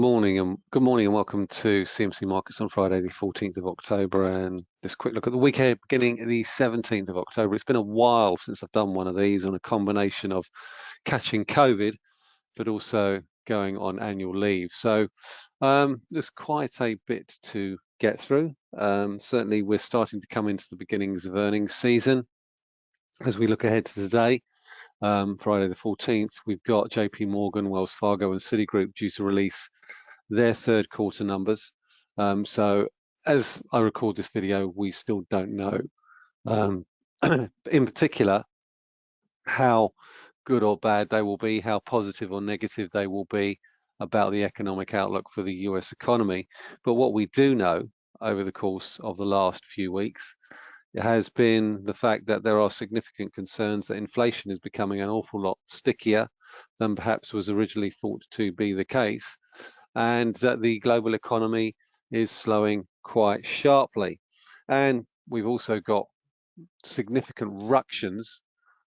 Morning and good morning and welcome to CMC Markets on Friday, the 14th of October. And this quick look at the weekend beginning the 17th of October. It's been a while since I've done one of these on a combination of catching COVID, but also going on annual leave. So um, there's quite a bit to get through. Um, certainly, we're starting to come into the beginnings of earnings season. As we look ahead to today, um, Friday the 14th, we've got JP Morgan, Wells Fargo and Citigroup due to release their third quarter numbers. Um, so as I record this video, we still don't know, um, in particular, how good or bad they will be, how positive or negative they will be about the economic outlook for the US economy. But what we do know over the course of the last few weeks has been the fact that there are significant concerns that inflation is becoming an awful lot stickier than perhaps was originally thought to be the case and that the global economy is slowing quite sharply. And we've also got significant ructions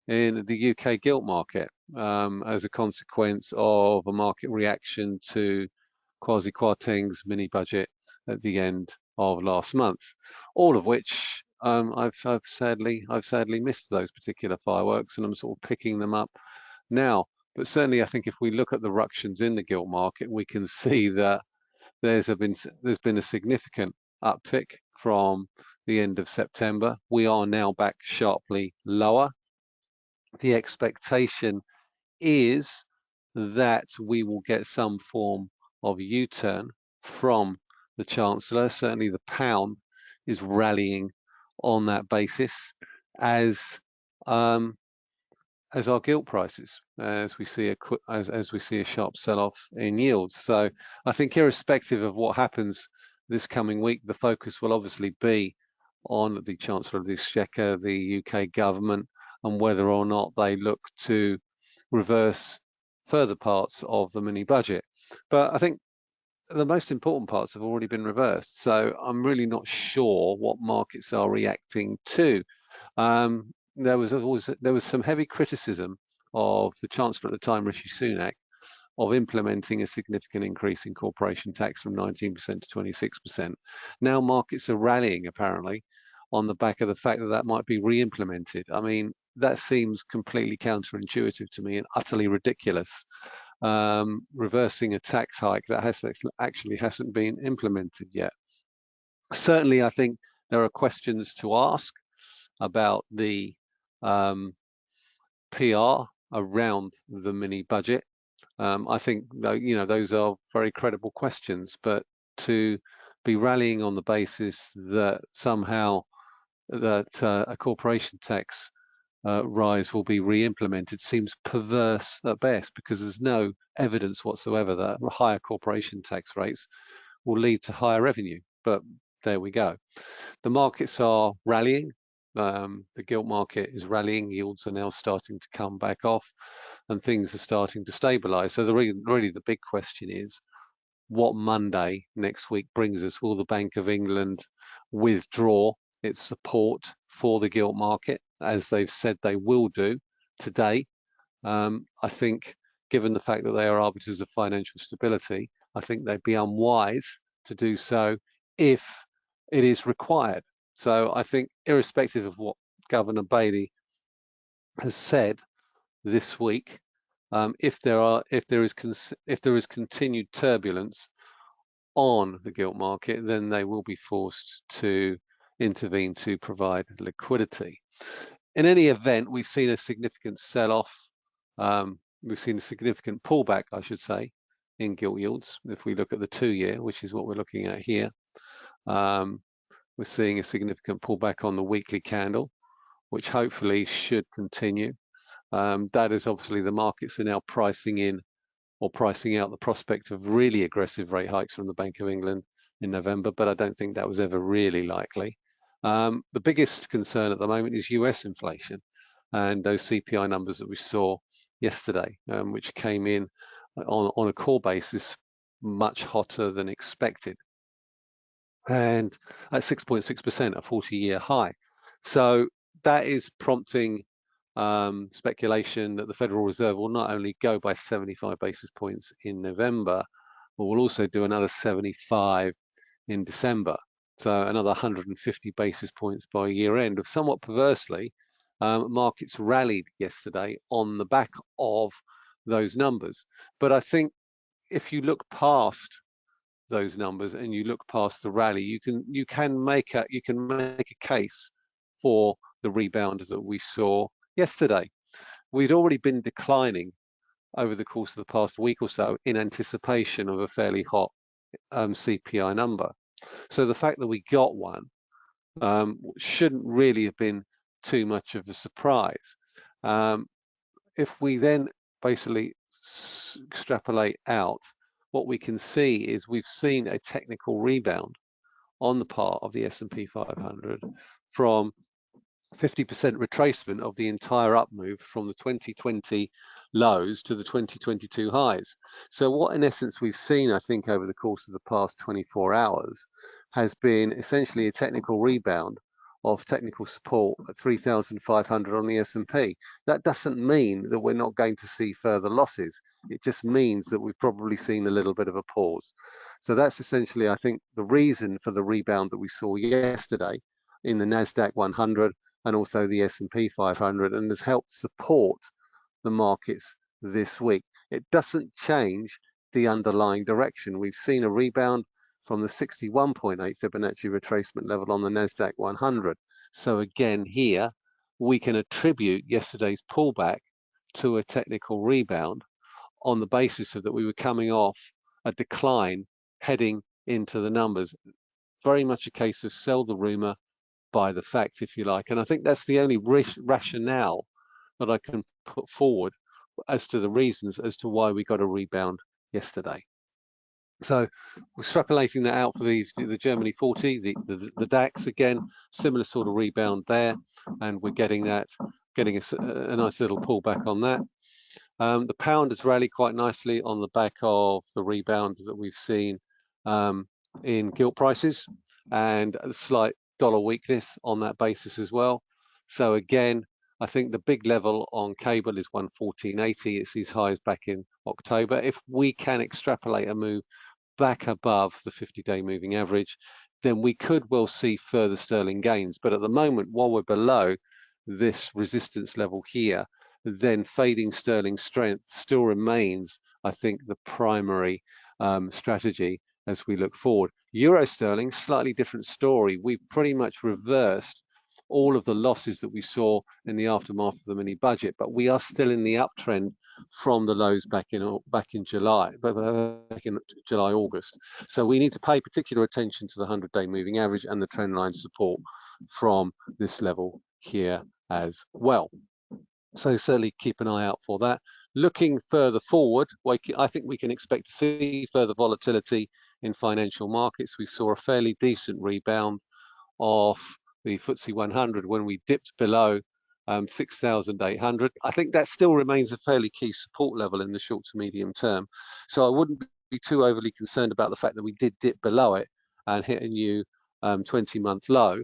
in the UK gilt market um, as a consequence of a market reaction to Kwasi Kwarteng's mini budget at the end of last month, all of which um, I've, I've, sadly I've sadly missed those particular fireworks, and I'm sort of picking them up now. But certainly, I think if we look at the ructions in the gilt market, we can see that there's been there's been a significant uptick from the end of September. We are now back sharply lower. The expectation is that we will get some form of U-turn from the Chancellor. Certainly the pound is rallying on that basis as um, as our gilt prices, as we see a as as we see a sharp sell-off in yields. So I think irrespective of what happens this coming week, the focus will obviously be on the Chancellor of the Exchequer, the UK government, and whether or not they look to reverse further parts of the mini budget. But I think the most important parts have already been reversed. So I'm really not sure what markets are reacting to. Um, there was always there was some heavy criticism of the Chancellor at the time, Rishi Sunak, of implementing a significant increase in corporation tax from 19% to 26%. Now markets are rallying apparently on the back of the fact that that might be re-implemented. I mean, that seems completely counterintuitive to me and utterly ridiculous. Um, reversing a tax hike that has actually hasn't been implemented yet. Certainly, I think there are questions to ask about the um, PR around the mini budget. Um, I think you know those are very credible questions, but to be rallying on the basis that somehow that uh, a corporation tax uh, rise will be re-implemented seems perverse at best because there's no evidence whatsoever that higher corporation tax rates will lead to higher revenue. But there we go. The markets are rallying. Um, the gilt market is rallying, yields are now starting to come back off and things are starting to stabilize. So the really the big question is what Monday next week brings us. Will the Bank of England withdraw its support for the gilt market as they've said they will do today? Um, I think given the fact that they are arbiters of financial stability, I think they'd be unwise to do so if it is required. So I think irrespective of what Governor Bailey has said this week, um, if there are if there is if there is continued turbulence on the gilt market, then they will be forced to intervene to provide liquidity. In any event, we've seen a significant sell-off. Um, we've seen a significant pullback, I should say, in gilt yields. If we look at the two-year, which is what we're looking at here, um, we're seeing a significant pullback on the weekly candle, which hopefully should continue. Um, that is obviously the markets are now pricing in or pricing out the prospect of really aggressive rate hikes from the Bank of England in November, but I don't think that was ever really likely. Um, the biggest concern at the moment is US inflation and those CPI numbers that we saw yesterday, um, which came in on, on a core basis much hotter than expected and at 6.6%, a 40-year high. So that is prompting um, speculation that the Federal Reserve will not only go by 75 basis points in November, but we'll also do another 75 in December. So another 150 basis points by year end. Somewhat perversely, um, markets rallied yesterday on the back of those numbers. But I think if you look past those numbers and you look past the rally, you can you can make a you can make a case for the rebound that we saw yesterday. We'd already been declining over the course of the past week or so in anticipation of a fairly hot um, CPI number. So the fact that we got one um, shouldn't really have been too much of a surprise. Um, if we then basically extrapolate out, what we can see is we've seen a technical rebound on the part of the S&P 500 from 50% retracement of the entire up move from the 2020 lows to the 2022 highs. So what in essence we've seen, I think, over the course of the past 24 hours has been essentially a technical rebound of technical support at 3,500 on the S&P. That doesn't mean that we're not going to see further losses. It just means that we've probably seen a little bit of a pause. So that's essentially, I think, the reason for the rebound that we saw yesterday in the NASDAQ 100 and also the S&P 500 and has helped support the markets this week. It doesn't change the underlying direction. We've seen a rebound from the 61.8 Fibonacci retracement level on the NASDAQ 100. So again here, we can attribute yesterday's pullback to a technical rebound on the basis of that we were coming off a decline heading into the numbers. Very much a case of sell the rumor, buy the fact, if you like. And I think that's the only rationale that I can put forward as to the reasons as to why we got a rebound yesterday. So we're extrapolating that out for the, the Germany 40, the, the, the DAX again, similar sort of rebound there, and we're getting that, getting a, a nice little pullback on that. Um, the pound has rallied quite nicely on the back of the rebound that we've seen um, in gilt prices and a slight dollar weakness on that basis as well. So again, I think the big level on cable is 114.80. It's these highs back in October. If we can extrapolate a move back above the 50-day moving average, then we could well see further sterling gains. But at the moment, while we're below this resistance level here, then fading sterling strength still remains, I think, the primary um, strategy as we look forward. Euro sterling, slightly different story. We've pretty much reversed all of the losses that we saw in the aftermath of the mini budget, but we are still in the uptrend from the lows back in back in July, back in July August. So we need to pay particular attention to the 100-day moving average and the trend line support from this level here as well. So certainly keep an eye out for that. Looking further forward, I think we can expect to see further volatility in financial markets. We saw a fairly decent rebound of the FTSE 100 when we dipped below um, 6,800. I think that still remains a fairly key support level in the short to medium term. So I wouldn't be too overly concerned about the fact that we did dip below it and hit a new 20-month um, low.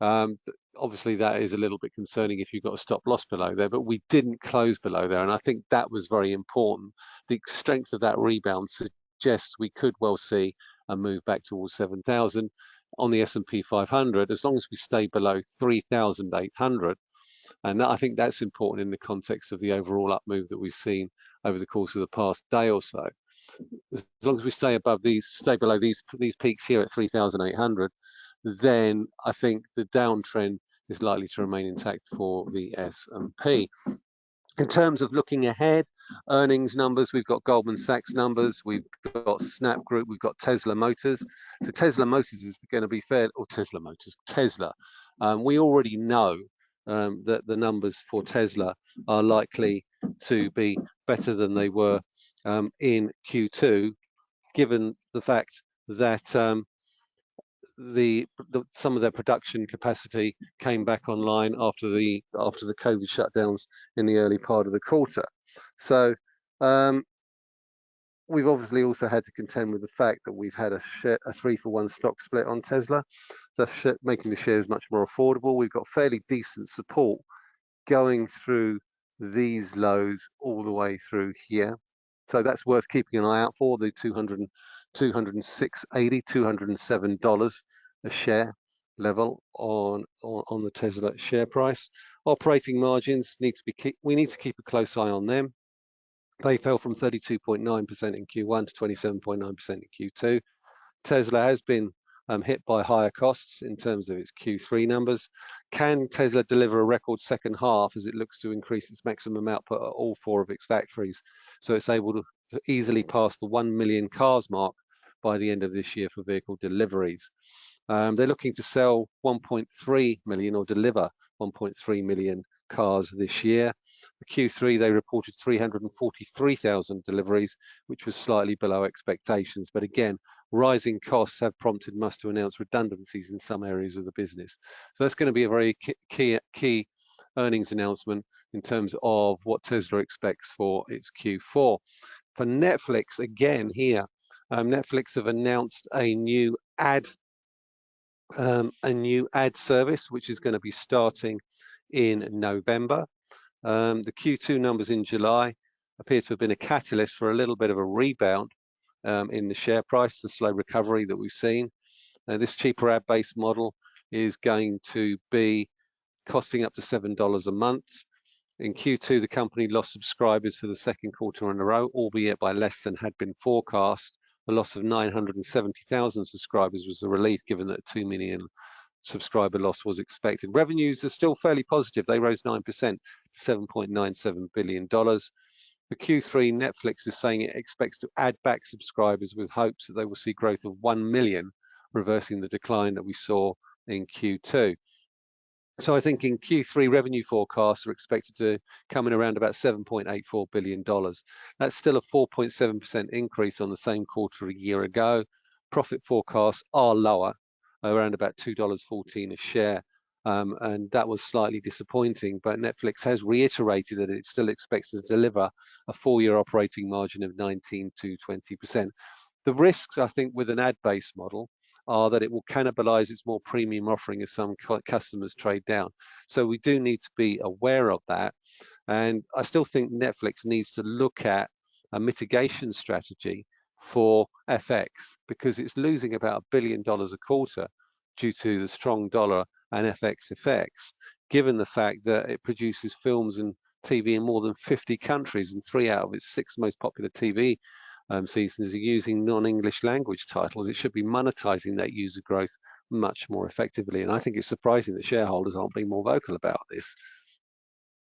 Um, obviously, that is a little bit concerning if you've got a stop loss below there, but we didn't close below there. And I think that was very important. The strength of that rebound suggests we could well see a move back towards 7,000 on the S&P 500 as long as we stay below 3,800. And that, I think that's important in the context of the overall up move that we've seen over the course of the past day or so. As long as we stay above these, stay below these these peaks here at 3,800, then I think the downtrend is likely to remain intact for the S&P. In terms of looking ahead, earnings numbers, we've got Goldman Sachs numbers, we've got Snap Group, we've got Tesla Motors. So Tesla Motors is going to be fair, or Tesla Motors, Tesla. Um, we already know um, that the numbers for Tesla are likely to be better than they were um, in Q2, given the fact that um, the, the, some of their production capacity came back online after the after the COVID shutdowns in the early part of the quarter. So um, we've obviously also had to contend with the fact that we've had a, share, a three for one stock split on Tesla, thus making the shares much more affordable. We've got fairly decent support going through these lows all the way through here. So that's worth keeping an eye out for the 200, 206.80, $207 a share level on, on, on the Tesla share price. Operating margins need to be keep, we need to keep a close eye on them. They fell from 32.9% in Q1 to 27.9% in Q2. Tesla has been um, hit by higher costs in terms of its Q3 numbers. Can Tesla deliver a record second half as it looks to increase its maximum output at all four of its factories so it's able to, to easily pass the 1 million cars mark by the end of this year for vehicle deliveries? Um, they're looking to sell 1.3 million or deliver 1.3 million cars this year. For Q3, they reported 343,000 deliveries, which was slightly below expectations. But again, rising costs have prompted Musk to announce redundancies in some areas of the business. So that's going to be a very key, key earnings announcement in terms of what Tesla expects for its Q4. For Netflix, again here, um, Netflix have announced a new ad um, a new ad service, which is going to be starting in November. Um, the Q2 numbers in July appear to have been a catalyst for a little bit of a rebound um, in the share price, the slow recovery that we've seen. This cheaper ad-based model is going to be costing up to $7 a month. In Q2, the company lost subscribers for the second quarter in a row, albeit by less than had been forecast. A loss of 970,000 subscribers was a relief given that 2 million subscriber loss was expected. Revenues are still fairly positive. They rose 9% to $7.97 billion. For Q3, Netflix is saying it expects to add back subscribers with hopes that they will see growth of 1 million, reversing the decline that we saw in Q2. So I think in Q3 revenue forecasts are expected to come in around about $7.84 billion. That's still a 4.7% increase on the same quarter a year ago. Profit forecasts are lower, around about $2.14 a share. Um, and that was slightly disappointing, but Netflix has reiterated that it still expects to deliver a four-year operating margin of 19 to 20%. The risks, I think, with an ad-based model are that it will cannibalize its more premium offering as some customers trade down. So we do need to be aware of that. And I still think Netflix needs to look at a mitigation strategy for FX because it's losing about a billion dollars a quarter due to the strong dollar and FX effects, given the fact that it produces films and TV in more than 50 countries and three out of its six most popular TV um, seasons are using non-English language titles. It should be monetizing that user growth much more effectively. And I think it's surprising that shareholders aren't being more vocal about this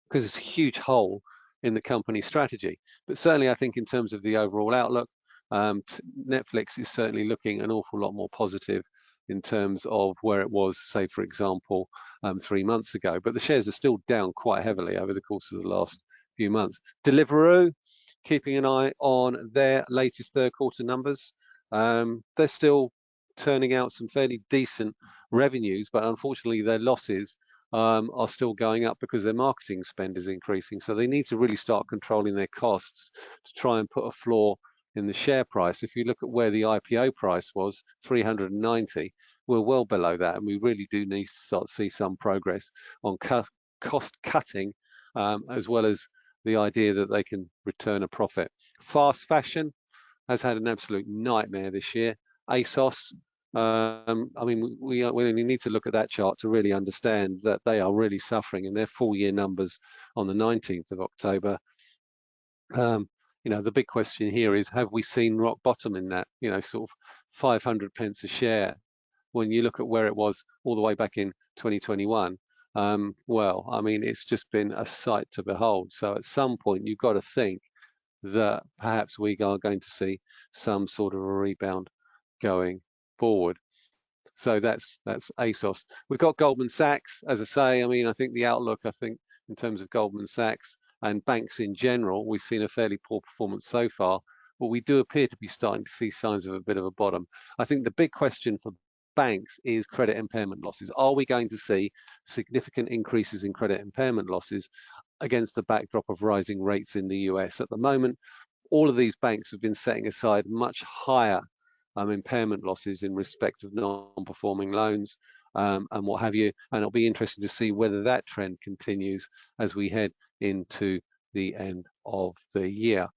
because it's a huge hole in the company strategy. But certainly I think in terms of the overall outlook, um, Netflix is certainly looking an awful lot more positive in terms of where it was, say, for example, um, three months ago. But the shares are still down quite heavily over the course of the last few months. Deliveroo, keeping an eye on their latest third quarter numbers. Um, they're still turning out some fairly decent revenues, but unfortunately their losses um, are still going up because their marketing spend is increasing. So they need to really start controlling their costs to try and put a floor in the share price. If you look at where the IPO price was, 390, we're well below that, and we really do need to start to see some progress on cost cutting, um, as well as the idea that they can return a profit. Fast fashion has had an absolute nightmare this year. ASOS, um, I mean, we, we need to look at that chart to really understand that they are really suffering and their full year numbers on the 19th of October um, you know, the big question here is, have we seen rock bottom in that, you know, sort of 500 pence a share? When you look at where it was all the way back in 2021, um, well, I mean, it's just been a sight to behold. So at some point, you've got to think that perhaps we are going to see some sort of a rebound going forward. So that's that's ASOS. We've got Goldman Sachs, as I say. I mean, I think the outlook, I think, in terms of Goldman Sachs, and banks in general, we've seen a fairly poor performance so far, but we do appear to be starting to see signs of a bit of a bottom. I think the big question for banks is credit impairment losses. Are we going to see significant increases in credit impairment losses against the backdrop of rising rates in the US? At the moment, all of these banks have been setting aside much higher um, impairment losses in respect of non-performing loans um, and what have you. And it'll be interesting to see whether that trend continues as we head into the end of the year.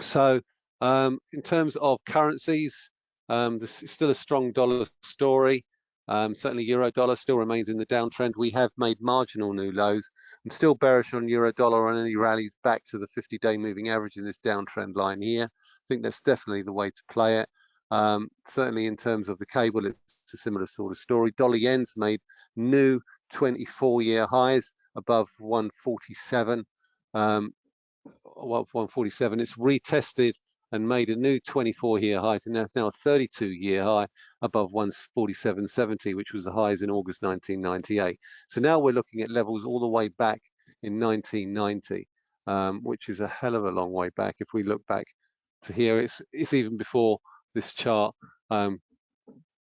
So um, in terms of currencies, um, this is still a strong dollar story. Um, certainly euro dollar still remains in the downtrend. We have made marginal new lows. I'm still bearish on euro dollar on any rallies back to the 50-day moving average in this downtrend line here. I think that's definitely the way to play it. Um, certainly in terms of the cable, it's a similar sort of story. Dollar yen's made new 24-year highs above 147. Um, 147. It's retested and made a new 24-year high, and that's now a 32-year high above 147.70, which was the highs in August 1998. So now we're looking at levels all the way back in 1990, um, which is a hell of a long way back. If we look back to here, it's it's even before this chart um,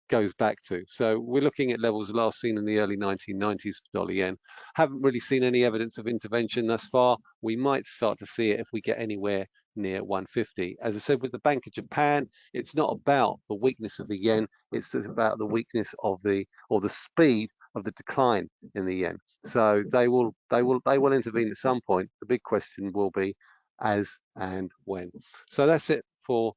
goes back to. So we're looking at levels last seen in the early 1990s for dollar yen. Haven't really seen any evidence of intervention thus far. We might start to see it if we get anywhere near 150. As I said, with the Bank of Japan, it's not about the weakness of the yen, it's about the weakness of the, or the speed of the decline in the yen. So they will, they will, they will intervene at some point. The big question will be as and when. So that's it for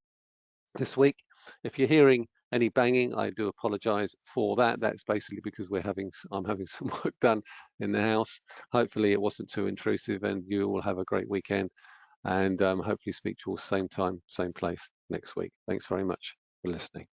this week. If you're hearing any banging, I do apologize for that. That's basically because we're having, I'm having some work done in the house. Hopefully it wasn't too intrusive and you will have a great weekend and um, hopefully speak to you all same time, same place next week. Thanks very much for listening.